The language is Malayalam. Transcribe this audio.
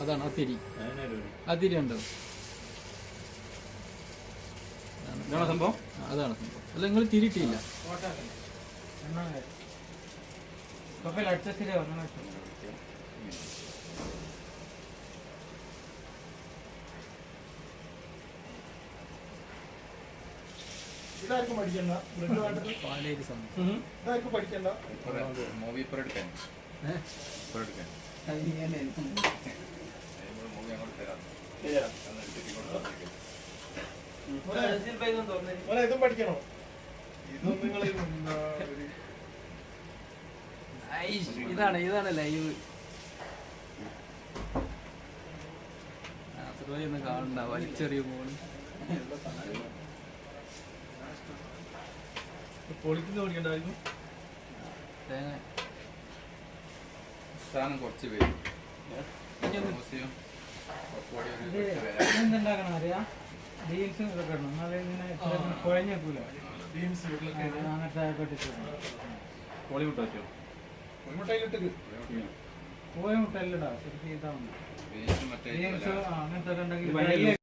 അതിരി. അതിരി ഉണ്ടോ ഇതാണോ സംഭവം? അതാണ് സംഭവം. അല്ല നിങ്ങൾ തിരിട്ടില്ല ഇതാർക്കും പഠിക്കണ്ട. ഇതാർക്കും പഠിക്കണ്ട. മൂവി ഇപ്പൊ എടുക്കാൻ ഇപ്പൊ എടുക്കാൻ ഇതും പഠിക്കണോ? ഇതും നിങ്ങൾ ഇതാണ് ഇതാണ് ലൈവ്. അത്രയൊന്നും കാണണ്ട വലിച്ചെറിയ പോണ് പൊളിക്കുന്ന പഠിക്കണ്ടായിരുന്നു തേങ്ങ. സാധനം കുറച്ച് പേര്. എന്തുണ്ടാക്കണം അറിയാം? ബീൻസും ഇതൊക്കെ ഇടണം. എന്നാലേ ഇങ്ങനെ ഇങ്ങനെ കുഴഞ്ഞേക്കൂല. ബീൻസ് അങ്ങനത്തെ കൊട്ടിട്ട് വെച്ചോ മുട്ടയിലിട്ട് കോഴ മുട്ട എല്ലാം ഇടാം ശരിക്കും ഇതാവുന്നു ബീൻസ് അങ്ങനത്തെ ഉണ്ടെങ്കിൽ